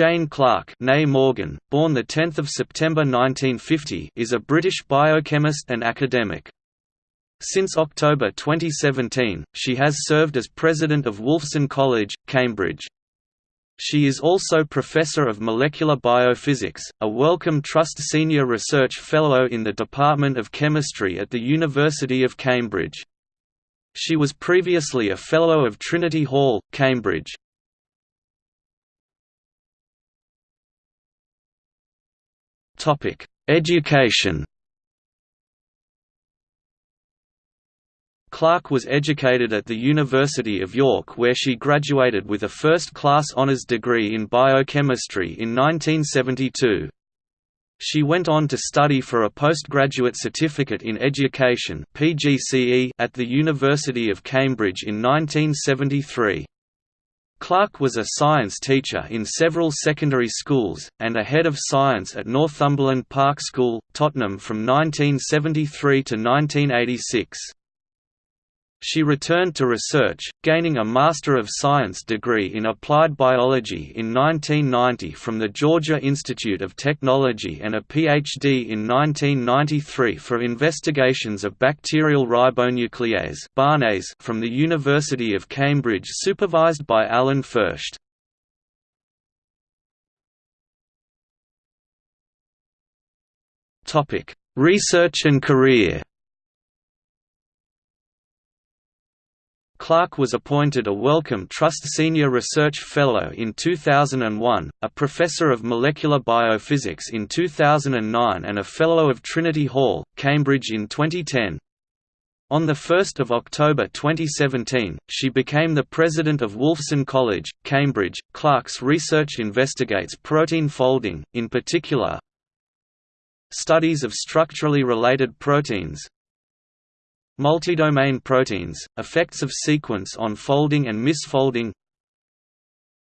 Jane Clarke Morgan, born 10 September 1950 is a British biochemist and academic. Since October 2017, she has served as president of Wolfson College, Cambridge. She is also Professor of Molecular Biophysics, a Wellcome Trust Senior Research Fellow in the Department of Chemistry at the University of Cambridge. She was previously a Fellow of Trinity Hall, Cambridge. Education Clarke was educated at the University of York where she graduated with a first-class honours degree in biochemistry in 1972. She went on to study for a postgraduate certificate in education at the University of Cambridge in 1973. Clarke was a science teacher in several secondary schools, and a head of science at Northumberland Park School, Tottenham from 1973 to 1986. She returned to research, gaining a Master of Science degree in Applied Biology in 1990 from the Georgia Institute of Technology and a PhD in 1993 for investigations of bacterial ribonuclease from the University of Cambridge supervised by Alan Fersht. Research and career Clarke was appointed a Wellcome Trust Senior Research Fellow in 2001, a Professor of Molecular Biophysics in 2009 and a Fellow of Trinity Hall, Cambridge in 2010. On 1 October 2017, she became the president of Wolfson College, Cambridge. Clarke's research investigates protein folding, in particular, studies of structurally related proteins, Multidomain proteins, effects of sequence on folding and misfolding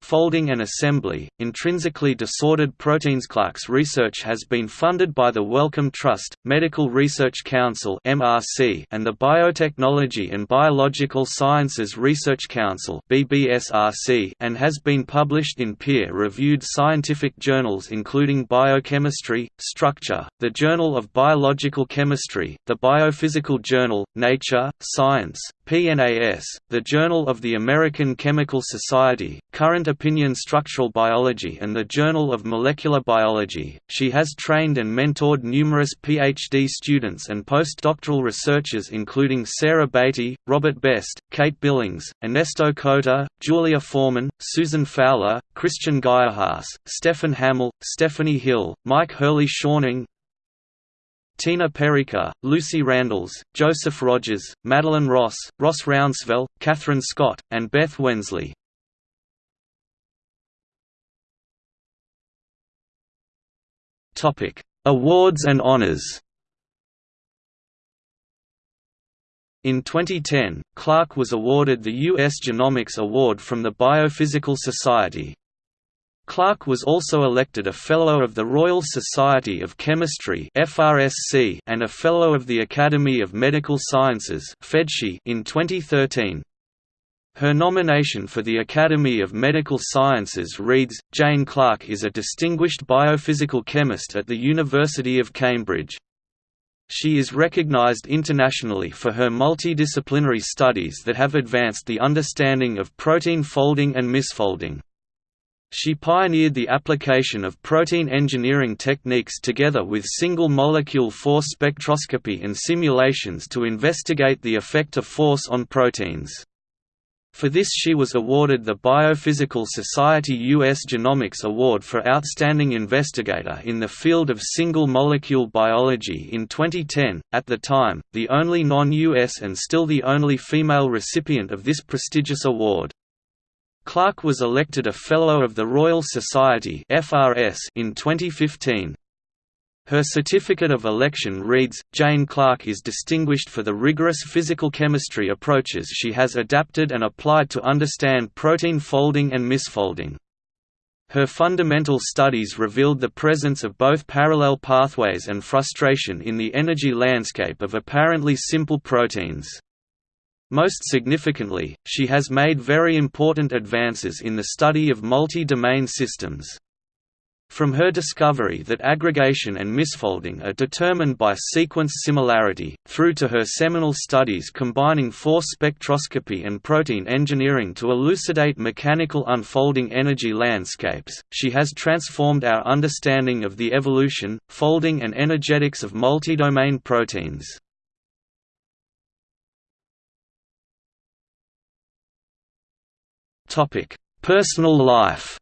Folding and assembly, intrinsically disordered proteins. Clarke's research has been funded by the Wellcome Trust, Medical Research Council (MRC), and the Biotechnology and Biological Sciences Research Council (BBSRC), and has been published in peer-reviewed scientific journals including Biochemistry, Structure, the Journal of Biological Chemistry, the Biophysical Journal, Nature, Science, PNAS, the Journal of the American Chemical Society, Current Opinion Structural Biology and the Journal of Molecular Biology. She has trained and mentored numerous PhD students and postdoctoral researchers including Sarah Beatty, Robert Best, Kate Billings, Ernesto Cota, Julia Foreman, Susan Fowler, Christian Geierhaas, Stefan Hamill, Stephanie Hill, Mike Hurley Shawning, Tina Perica, Lucy Randalls, Joseph Rogers, Madeline Ross, Ross Rounsevell, Catherine Scott, and Beth Wensley. Awards and honors In 2010, Clarke was awarded the U.S. Genomics Award from the Biophysical Society. Clarke was also elected a Fellow of the Royal Society of Chemistry and a Fellow of the Academy of Medical Sciences in 2013. Her nomination for the Academy of Medical Sciences reads, Jane Clarke is a distinguished biophysical chemist at the University of Cambridge. She is recognized internationally for her multidisciplinary studies that have advanced the understanding of protein folding and misfolding. She pioneered the application of protein engineering techniques together with single-molecule force spectroscopy and simulations to investigate the effect of force on proteins. For this she was awarded the Biophysical Society U.S. Genomics Award for Outstanding Investigator in the field of single-molecule biology in 2010, at the time, the only non-U.S. and still the only female recipient of this prestigious award. Clarke was elected a Fellow of the Royal Society in 2015. Her certificate of election reads, Jane Clarke is distinguished for the rigorous physical chemistry approaches she has adapted and applied to understand protein folding and misfolding. Her fundamental studies revealed the presence of both parallel pathways and frustration in the energy landscape of apparently simple proteins. Most significantly, she has made very important advances in the study of multi-domain systems. From her discovery that aggregation and misfolding are determined by sequence similarity, through to her seminal studies combining force spectroscopy and protein engineering to elucidate mechanical unfolding energy landscapes, she has transformed our understanding of the evolution, folding and energetics of multidomain proteins. Personal life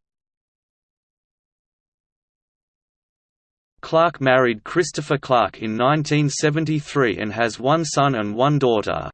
Clarke married Christopher Clarke in 1973 and has one son and one daughter.